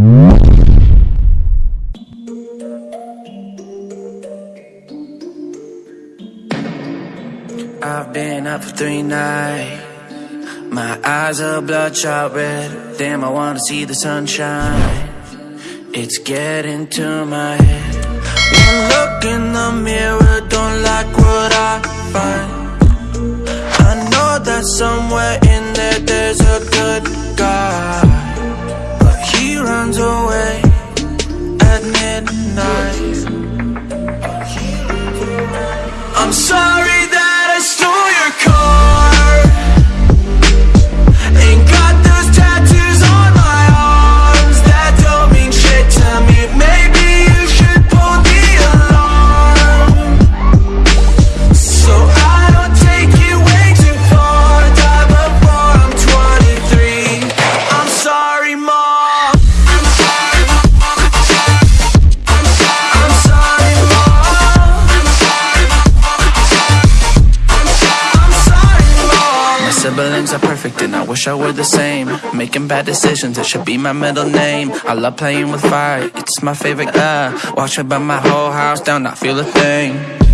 I've been up for three nights. My eyes are bloodshot red. Damn, I wanna see the sunshine. It's getting to my head. One look in the mirror Don't like what I find. I know that someone runs away at midnight. I'm sorry siblings are perfect and I wish I were the same. Making bad decisions, it should be my middle name. I love playing with fire, it's my favorite. Uh, watch me burn my whole house down, not feel a thing.